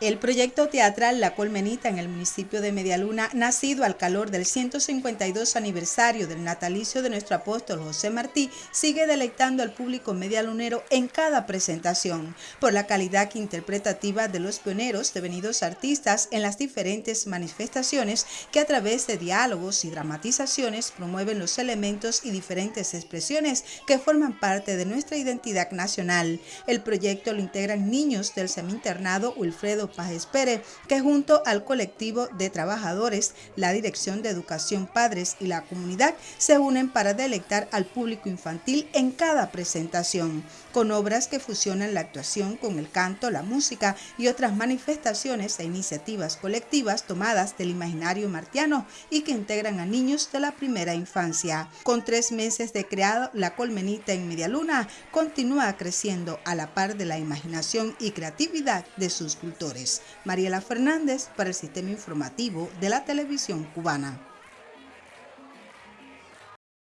El proyecto teatral La Colmenita en el municipio de Medialuna, nacido al calor del 152 aniversario del natalicio de nuestro apóstol José Martí, sigue deleitando al público medialunero en cada presentación, por la calidad interpretativa de los pioneros devenidos artistas en las diferentes manifestaciones que a través de diálogos y dramatizaciones promueven los elementos y diferentes expresiones que forman parte de nuestra identidad nacional. El proyecto lo integran niños del seminternado Wilfredo Paz Pérez, que junto al colectivo de trabajadores, la Dirección de Educación Padres y la comunidad se unen para delectar al público infantil en cada presentación, con obras que fusionan la actuación con el canto, la música y otras manifestaciones e iniciativas colectivas tomadas del imaginario martiano y que integran a niños de la primera infancia. Con tres meses de creado, la colmenita en Medialuna continúa creciendo a la par de la imaginación y creatividad de sus cultores. Mariela Fernández para el Sistema Informativo de la Televisión Cubana.